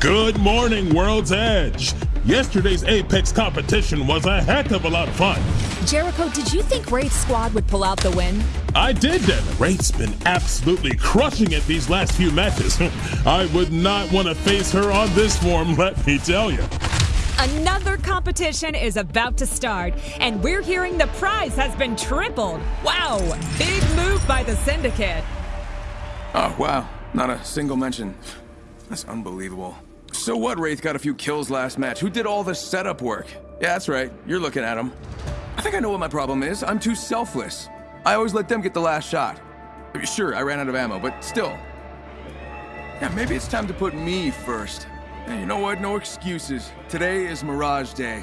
Good morning, World's Edge. Yesterday's Apex competition was a heck of a lot of fun. Jericho, did you think Wraith's squad would pull out the win? I did, Devin. Wraith's been absolutely crushing it these last few matches. I would not want to face her on this form, let me tell you. Another competition is about to start, and we're hearing the prize has been tripled. Wow, big move by the Syndicate. Oh, wow. Not a single mention. That's unbelievable. So what, Wraith got a few kills last match? Who did all the setup work? Yeah, that's right. You're looking at him. I think I know what my problem is. I'm too selfless. I always let them get the last shot. Sure, I ran out of ammo, but still. Yeah, maybe it's time to put me first. you know what? No excuses. Today is Mirage Day.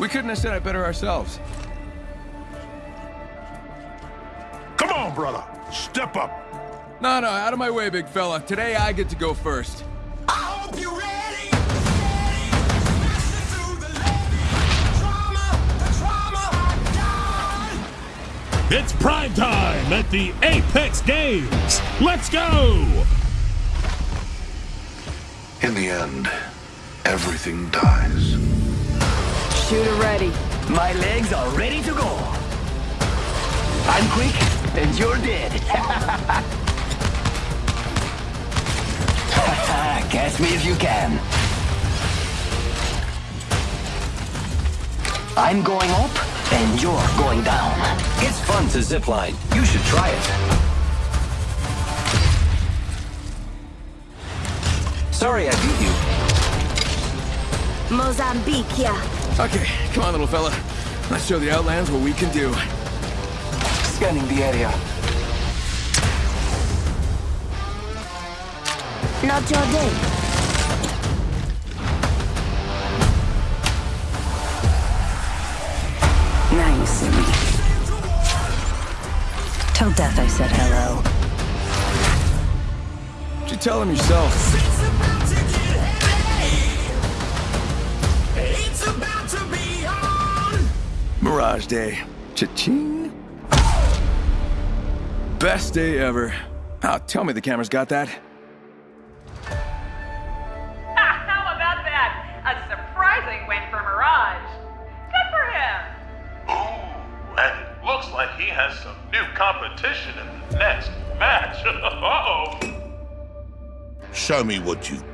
We couldn't have said it better ourselves. Come on, brother. Step up. No, no, out of my way, big fella. Today I get to go first. It's prime time at the Apex Games. Let's go! In the end, everything dies. Shooter ready. My legs are ready to go. I'm quick, and you're dead. Catch me if you can. I'm going up, and you're going down. It's fun to zipline. You should try it. Sorry I beat you. Mozambique, yeah. Okay, come on, little fella. Let's show the Outlands what we can do. Scanning the area. Not your day. Till death I said hello. Did you tell him yourself? Mirage Day. Cha-ching. Best day ever. Oh, tell me the camera's got that. Like he has some new competition in the next match. Uh-oh. Show me what you've